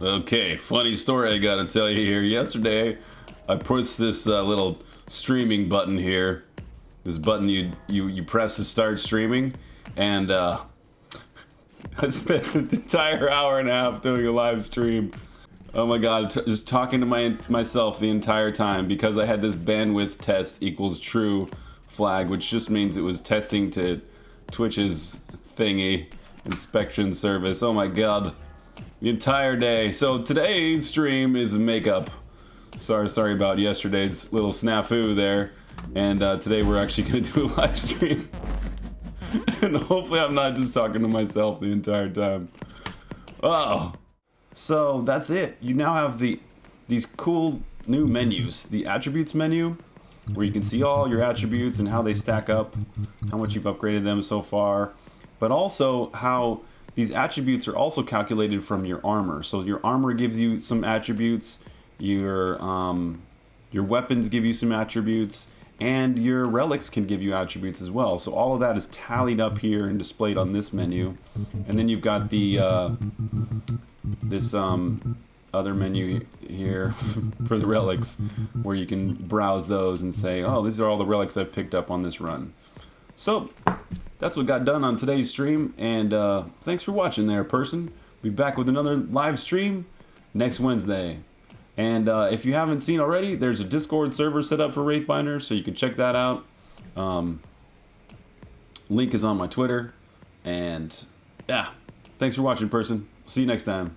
Okay, funny story I gotta tell you here. Yesterday, I pushed this uh, little streaming button here. This button you you you press to start streaming, and uh, I spent an entire hour and a half doing a live stream. Oh my god, just talking to my myself the entire time because I had this bandwidth test equals true flag, which just means it was testing to Twitch's thingy inspection service. Oh my god the entire day. So today's stream is makeup. Sorry, sorry about yesterday's little snafu there. And uh, today we're actually going to do a live stream. and hopefully I'm not just talking to myself the entire time. Oh. So that's it. You now have the these cool new menus. The attributes menu, where you can see all your attributes and how they stack up, how much you've upgraded them so far, but also how these attributes are also calculated from your armor. So your armor gives you some attributes, your um, your weapons give you some attributes, and your relics can give you attributes as well. So all of that is tallied up here and displayed on this menu. And then you've got the uh, this um, other menu here for the relics where you can browse those and say, oh, these are all the relics I've picked up on this run. So that's what got done on today's stream. And uh, thanks for watching there, person. Be back with another live stream next Wednesday. And uh, if you haven't seen already, there's a Discord server set up for Wraithbinder, so you can check that out. Um, link is on my Twitter. And yeah, thanks for watching, person. See you next time.